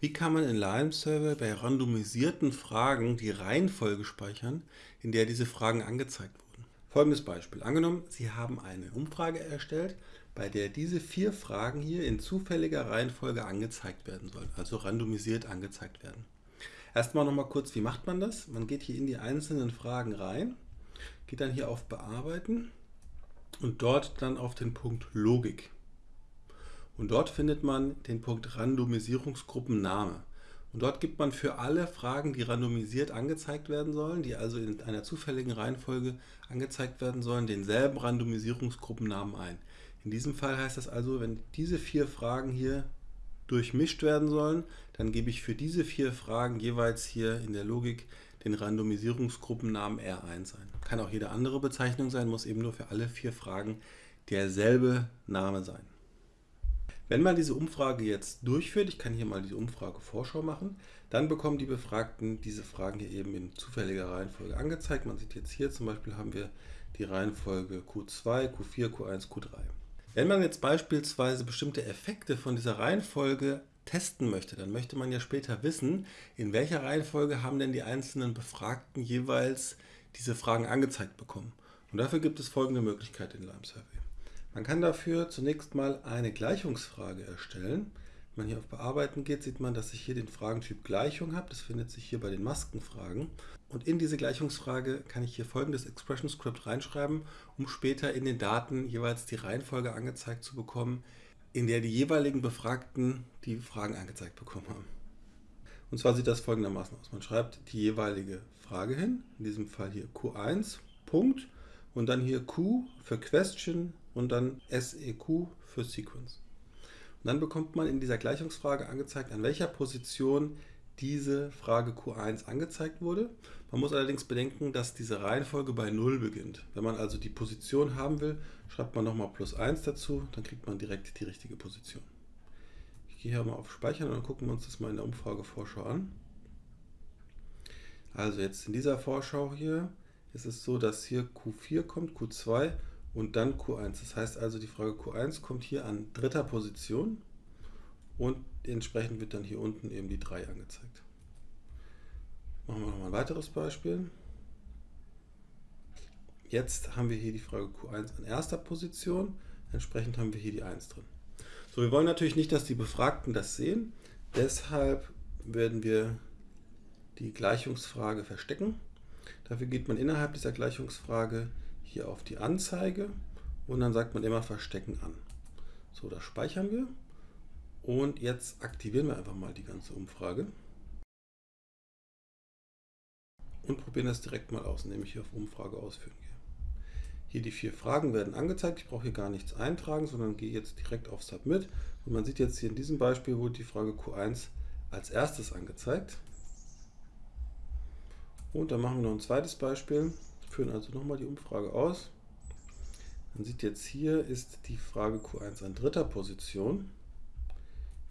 Wie kann man in Lime Survey bei randomisierten Fragen die Reihenfolge speichern, in der diese Fragen angezeigt wurden? Folgendes Beispiel. Angenommen, Sie haben eine Umfrage erstellt, bei der diese vier Fragen hier in zufälliger Reihenfolge angezeigt werden sollen, also randomisiert angezeigt werden. Erstmal nochmal kurz, wie macht man das? Man geht hier in die einzelnen Fragen rein, geht dann hier auf Bearbeiten und dort dann auf den Punkt Logik. Und dort findet man den Punkt Randomisierungsgruppenname. Und dort gibt man für alle Fragen, die randomisiert angezeigt werden sollen, die also in einer zufälligen Reihenfolge angezeigt werden sollen, denselben Randomisierungsgruppennamen ein. In diesem Fall heißt das also, wenn diese vier Fragen hier durchmischt werden sollen, dann gebe ich für diese vier Fragen jeweils hier in der Logik den Randomisierungsgruppennamen R1 ein. Kann auch jede andere Bezeichnung sein, muss eben nur für alle vier Fragen derselbe Name sein. Wenn man diese Umfrage jetzt durchführt, ich kann hier mal diese Umfrage Vorschau machen, dann bekommen die Befragten diese Fragen hier eben in zufälliger Reihenfolge angezeigt. Man sieht jetzt hier zum Beispiel haben wir die Reihenfolge Q2, Q4, Q1, Q3. Wenn man jetzt beispielsweise bestimmte Effekte von dieser Reihenfolge testen möchte, dann möchte man ja später wissen, in welcher Reihenfolge haben denn die einzelnen Befragten jeweils diese Fragen angezeigt bekommen. Und dafür gibt es folgende Möglichkeit in Lime Survey. Man kann dafür zunächst mal eine Gleichungsfrage erstellen. Wenn man hier auf Bearbeiten geht, sieht man, dass ich hier den Fragentyp Gleichung habe. Das findet sich hier bei den Maskenfragen. Und in diese Gleichungsfrage kann ich hier folgendes Expression Script reinschreiben, um später in den Daten jeweils die Reihenfolge angezeigt zu bekommen, in der die jeweiligen Befragten die Fragen angezeigt bekommen haben. Und zwar sieht das folgendermaßen aus. Man schreibt die jeweilige Frage hin, in diesem Fall hier Q1, Punkt, und dann hier Q für Question und dann SEQ für Sequence. Und dann bekommt man in dieser Gleichungsfrage angezeigt, an welcher Position diese Frage Q1 angezeigt wurde. Man muss allerdings bedenken, dass diese Reihenfolge bei 0 beginnt. Wenn man also die Position haben will, schreibt man nochmal plus 1 dazu, dann kriegt man direkt die richtige Position. Ich gehe hier mal auf Speichern und dann gucken wir uns das mal in der Umfragevorschau an. Also jetzt in dieser Vorschau hier ist es so, dass hier Q4 kommt, Q2 und dann Q1. Das heißt also, die Frage Q1 kommt hier an dritter Position und entsprechend wird dann hier unten eben die 3 angezeigt. Machen wir noch mal ein weiteres Beispiel. Jetzt haben wir hier die Frage Q1 an erster Position, entsprechend haben wir hier die 1 drin. So, wir wollen natürlich nicht, dass die Befragten das sehen, deshalb werden wir die Gleichungsfrage verstecken. Dafür geht man innerhalb dieser Gleichungsfrage hier auf die Anzeige und dann sagt man immer Verstecken an. So, das speichern wir und jetzt aktivieren wir einfach mal die ganze Umfrage und probieren das direkt mal aus, indem ich hier auf Umfrage ausführen gehe. Hier die vier Fragen werden angezeigt. Ich brauche hier gar nichts eintragen, sondern gehe jetzt direkt auf Submit. Und man sieht jetzt hier in diesem Beispiel wurde die Frage Q1 als erstes angezeigt. Und dann machen wir noch ein zweites Beispiel, führen also nochmal die Umfrage aus. Man sieht jetzt hier ist die Frage Q1 an dritter Position.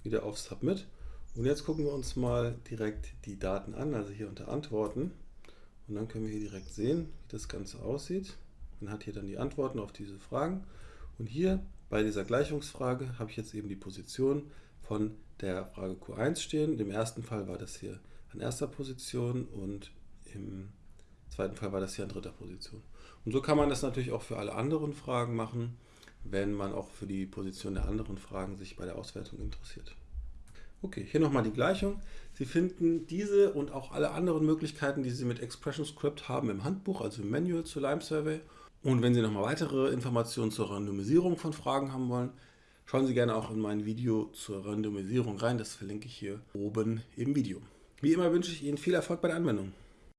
Wieder auf Submit. Und jetzt gucken wir uns mal direkt die Daten an, also hier unter Antworten. Und dann können wir hier direkt sehen, wie das Ganze aussieht. Man hat hier dann die Antworten auf diese Fragen. Und hier bei dieser Gleichungsfrage habe ich jetzt eben die Position von der Frage Q1 stehen. Im ersten Fall war das hier an erster Position und im zweiten Fall war das hier an dritter Position. Und so kann man das natürlich auch für alle anderen Fragen machen, wenn man auch für die Position der anderen Fragen sich bei der Auswertung interessiert. Okay, hier nochmal die Gleichung. Sie finden diese und auch alle anderen Möglichkeiten, die Sie mit Expression Script haben im Handbuch, also im Manual zu Lime Survey. Und wenn Sie nochmal weitere Informationen zur Randomisierung von Fragen haben wollen, schauen Sie gerne auch in mein Video zur Randomisierung rein. Das verlinke ich hier oben im Video. Wie immer wünsche ich Ihnen viel Erfolg bei der Anwendung.